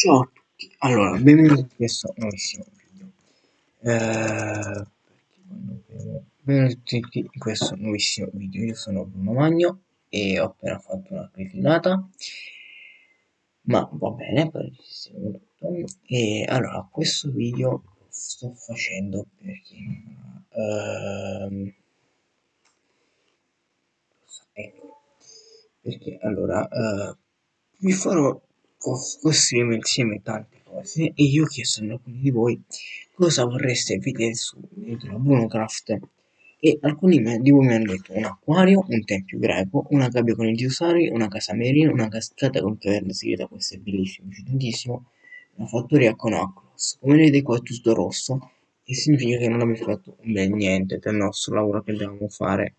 Ciao a tutti, allora, benvenuti in questo nuovissimo video. Eh, benvenuti in questo nuovissimo video, io sono Bruno Magno e ho appena fatto una cretinata, ma va bene, tutto. E allora, questo video lo sto facendo perché... Ehm, perché allora... Eh, vi farò costruire insieme tante cose e io ho chiesto ad alcuni di voi cosa vorreste vedere su dentro Brunocraft e alcuni di voi mi hanno detto un acquario, un tempio greco, una gabbia con i dinosauri, una casa merino, una cascata con caverna segreta, questo è bellissimo, mi una fattoria con Acros. Come vedete qua è tutto rosso e significa che non abbiamo fatto bel niente del nostro lavoro che dobbiamo fare.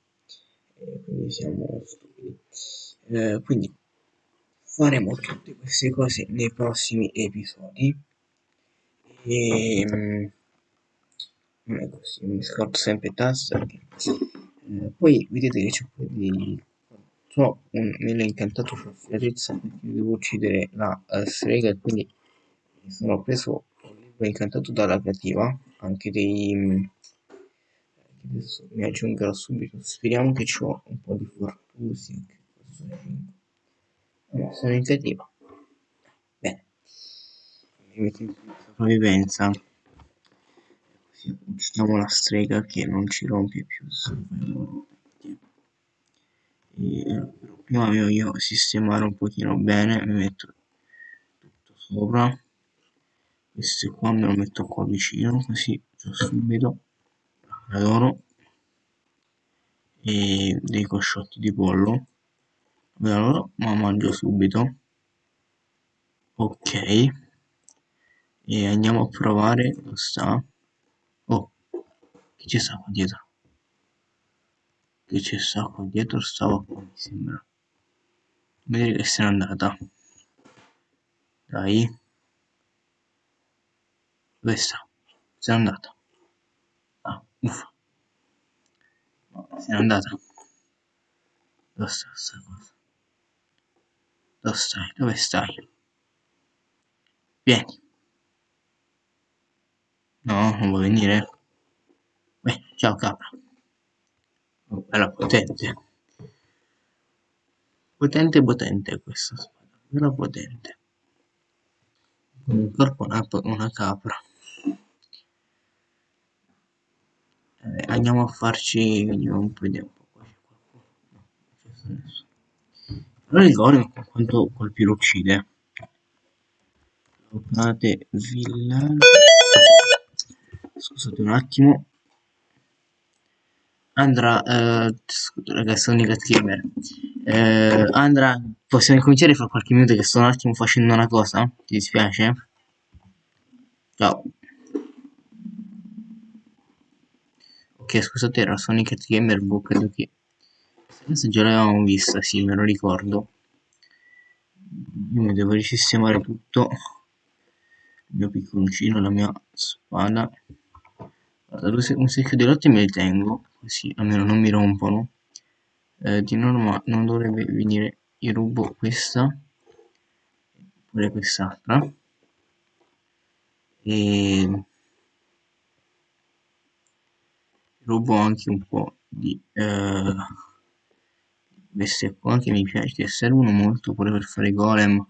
E quindi siamo stupidi. Eh, quindi faremo tutte queste cose nei prossimi episodi. E ehm, è così mi scordo sempre tasta eh, poi vedete che c'è un po' di so, un, me l'ho incantato per Fiatezza perché devo uccidere la uh, strega e quindi sono preso un incantato dalla creativa anche dei mm, adesso mi aggiungerò subito. Speriamo che ho un po' di fortuna sono in cattiva. Bene. Mi metto in sopravvivenza. Così uccidiamo la strega che non ci rompe più e, prima devo io sistemare un pochino bene mi metto tutto sopra questo qua me lo metto qua vicino così già subito adoro e dei cosciotti di pollo ma mangio subito. Ok. E andiamo a provare dove sta oh che ci sta qua dietro? Che ci sta qua dietro? Stava qua mi sembra. Vedere che se n'è andata. Dai. Dove sta? se n'è andata. Ah uffa. Se n'è andata. Dove sta sta cosa dove stai? Dove stai? Vieni. No, non vuoi venire? Beh, ciao capra. Oh, bella potente. Potente potente questa spada. Bella potente. Con un corpo una, una capra. Eh, andiamo a farci... Vediamo di un po' qua. No, non c'è nessuno. Però il golem quanto colpi lo uccide. Locate villaggio. Scusate un attimo. Andra, eh, ragazzi, sono Nigat Gamer. Eh, Andra, possiamo incominciare fra qualche minuto che sto un attimo facendo una cosa? Ti dispiace? Ciao. Ok, scusate, era Sonic Gamer Book, credo che questa già l'avevamo vista, sì, me lo ricordo. Io devo risistemare tutto. Il mio picconcino, la mia spada. Guarda, un secchio di lotte me li tengo, così almeno non mi rompono. Eh, di norma non dovrebbe venire, io rubo questa, oppure quest'altra. E rubo anche un po' di... Eh, queste qua che mi piace che servono molto pure per fare golem.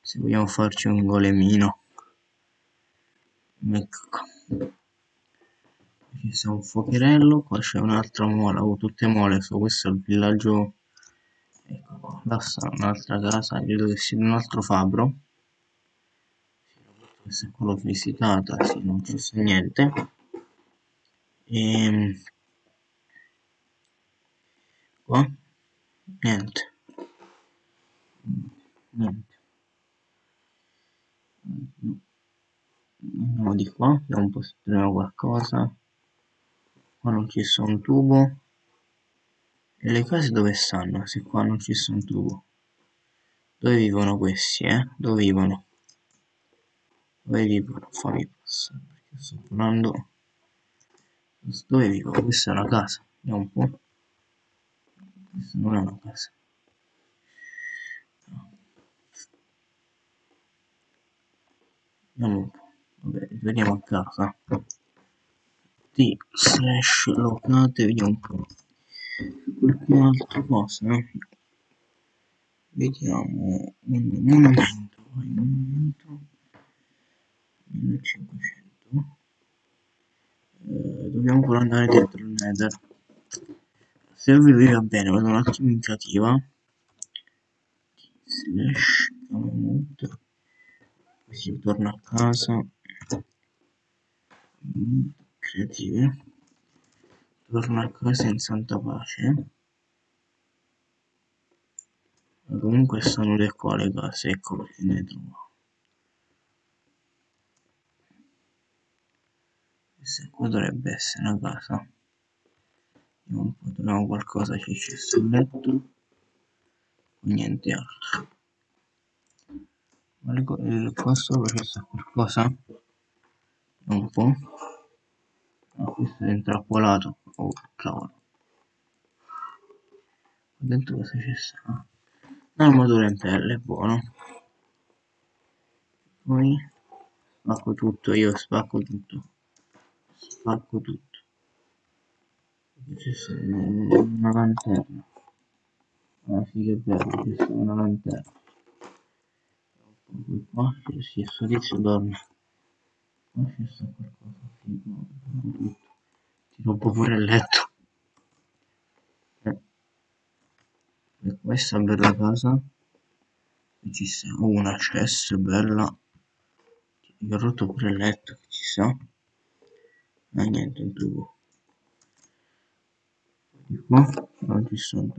Se vogliamo farci un golemino. Ecco. Qui c'è un fuocherello qua c'è un'altra mola. Ho tutte mole so questo è il villaggio. Ecco là sta un'altra casa credo che sia un altro fabbro. Questa qua l'ho visitata sì non c'è niente. E ehm, qua niente. Niente. Andiamo di qua vediamo un po' se troviamo qualcosa. Qua non ci sono un tubo. E le case dove stanno? Se qua non ci sono un tubo. Dove vivono questi eh? Dove vivono? Dove vivono? Fammi passare perché sto parlando dove vivo? Questa è una casa. Vediamo un po' non è una casa vediamo un po' vabbè vediamo a casa. T slash locate vediamo un po' qualche altra cosa eh? vediamo un monumento vai monumento 1500 eh, dobbiamo pure andare dentro il nether se vi va bene vado un attimo in creativa. Slash così torno a casa. Creative. Torno a casa in santa pace. Ma comunque sono le qua le case ecco perché ne trovo. Questa qua dovrebbe essere una casa vediamo un po' troviamo qualcosa che c'è sul letto niente altro. Ma qua sopra c'è qualcosa un po' ah, questo è intrappolato. Oh cavolo. Dentro cosa c'è sta? Armatura in pelle buono. Poi spacco tutto io spacco tutto. Spacco tutto c'è una lanterna. Ah sì che bello c'è una lanterna. Qua c'è sì, sto tizio dorme qua c'è sta qualcosa figo tutto ti rompo pure il letto. Eh. e questa bella casa ci sta una chest bella mi ho rotto pure il letto che ci sta ma niente un tubo di qua non sono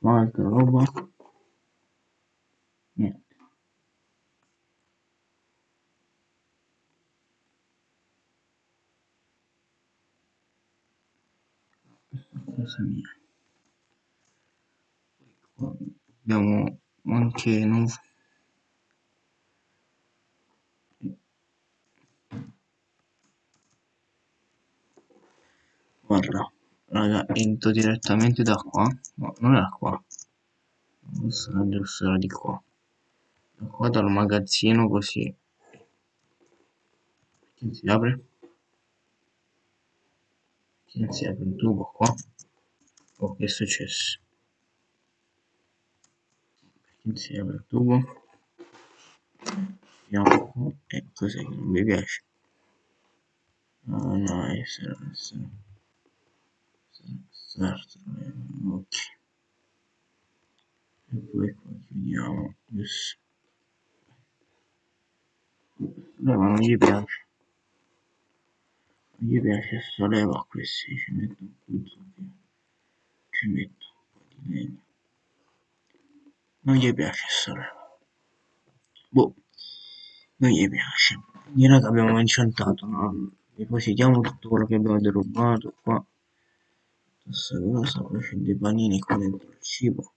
qua roba. Niente. Casa mia qua abbiamo anche non guarda raga entro direttamente da qua. No non era qua. Non sarà giusto di qua. Da qua dal magazzino così. Che si apre? Che si apre? Un tubo qua. Oh che è successo? Che si apre? Il tubo? Vediamo qua. E cos'è che non mi piace? Ah no essere essere ok e poi qua chiudiamo yes. leva non gli piace. Non gli piace sta leva a questi ci metto un puzzo qui ci metto un po' di legno. Non gli piace sta leva. Boh. Non gli piace. Quindi raga abbiamo incantato no? depositiamo tutto quello che abbiamo derubato qua questa cosa c'è dei panini qua dentro il cibo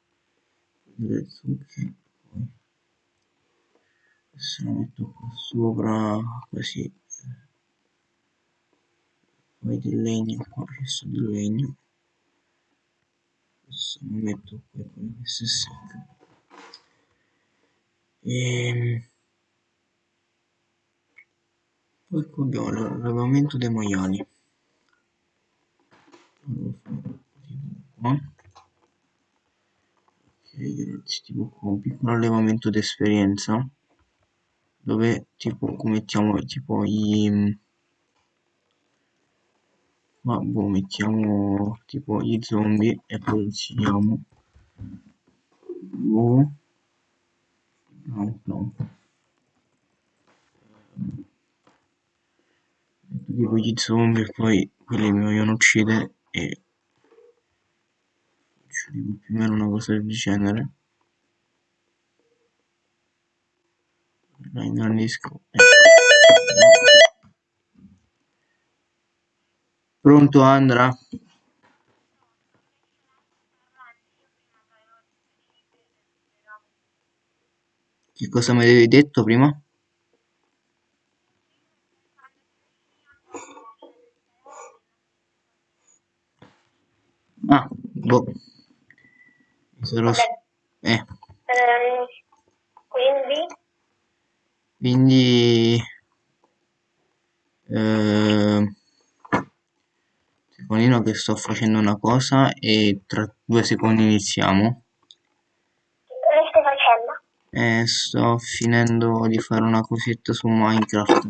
delle zucche poi questo lo metto qua sopra così poi del legno qua c'è del legno questo lo metto qua poi questo secco e poi qua abbiamo l'allevamento dei maiali ragazzi tipo con un piccolo allevamento d'esperienza dove tipo mettiamo tipo i ma boh mettiamo tipo gli zombie e poi uccidiamo. Boh. No no. Metto tipo gli zombie e poi quelli mi vogliono uccidere e più o meno una cosa del genere la ingrandisco pronto Andra? che cosa mi avevi detto prima? Ah boh sarò... Eh. Ehm, qui quindi? Quindi... Eh, secondino che sto facendo una cosa e tra due secondi iniziamo. Che stai facendo? E sto finendo di fare una cosetta su Minecraft.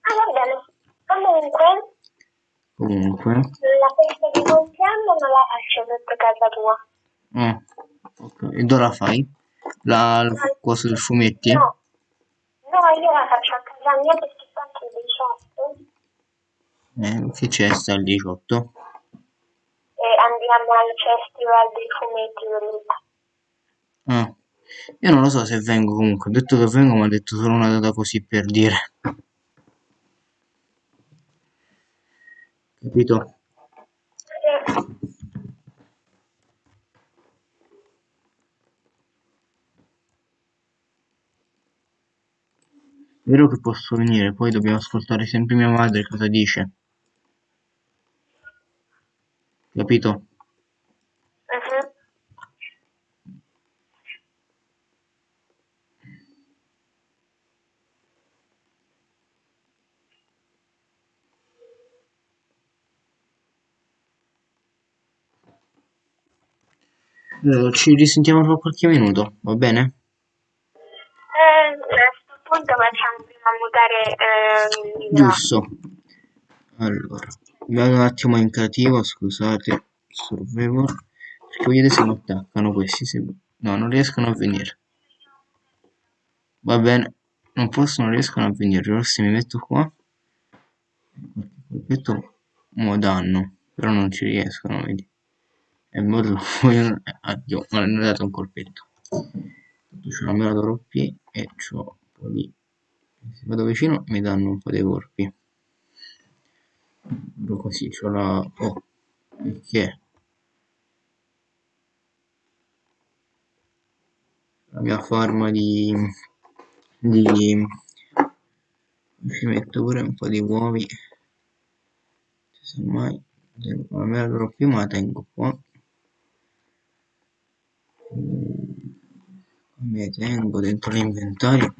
Ah, va bene. Comunque, Comunque... la festa di compleanno non la faccio sotto casa tua. Ah, ok. E dove la fai? La, la cosa del fumetti? No. No, io la faccio a casa mia perché sto anche il 18 Eh, che c'è sta il 18? e andiamo al festival dei fumetti dell'Italia. Ah, io non lo so se vengo comunque. Ho detto che vengo, ma ho detto solo una data così per dire. Capito? Vero che posso venire, poi dobbiamo ascoltare sempre mia madre cosa dice. Capito? Mhm. Eh, ci risentiamo tra qualche minuto, va bene? Eh, a questo punto facciamo prima mutare il Giusto. Allora, vado un attimo in creativo, scusate, survivor, perché vedete se mi attaccano questi, se... no, non riescono a venire. Va bene, non possono, non riescono a venire, ora se mi metto qua, qualche colpetto mo danno, però non ci riescono, vedi. E mo lo vogliono, addio, ma hanno dato un colpetto. C'ho una mela troppi e c'ho un po' di... Se vado vicino mi danno un po' dei. Proprio così, c'ho la... Oh, perché? La mia forma di... di... Ci metto pure un po' di uovi. Se mai... La mela troppi ma la tengo qua. Mi tengo dentro l'inventario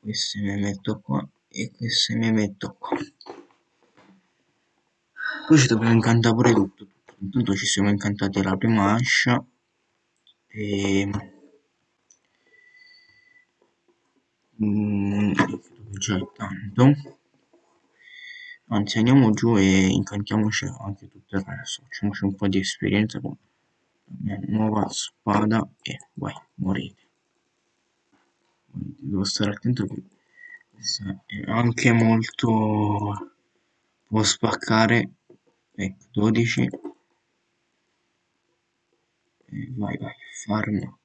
queste mi metto qua e queste mi metto qua. Poi ci dobbiamo incantare pure tutto. Intanto ci siamo incantati la prima ascia e mm, già è tanto? Anzi andiamo giù e incantiamoci anche tutto il resto. Facciamoci un po' di esperienza con nuova spada e vai morite devo stare attento che è anche molto può spaccare ecco 12 e vai vai farm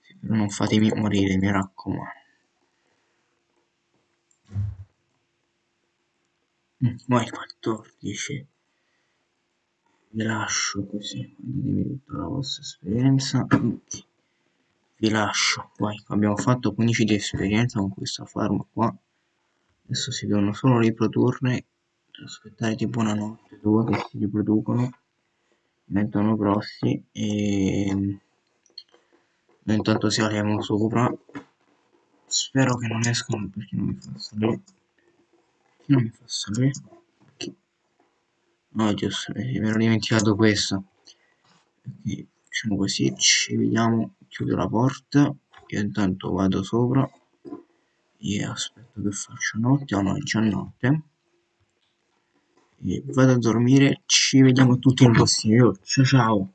sì, però non fatemi morire mi raccomando. Mm, vai 14 vi lascio così ditemi tutta la vostra esperienza. Vi lascio vai abbiamo fatto 15 di esperienza con questa farm qua. Adesso si devono solo riprodurre aspettare tipo una notte due che si riproducono diventano grossi e noi intanto saliamo sopra. Spero che non escano perché non mi fa salire. Non mi fa salire no giusto mi ero dimenticato questo. Ok facciamo così ci vediamo chiudo la porta io intanto vado sopra e aspetto che faccia notte o no è già notte e vado a dormire ci vediamo tutti il prossimo video ciao ciao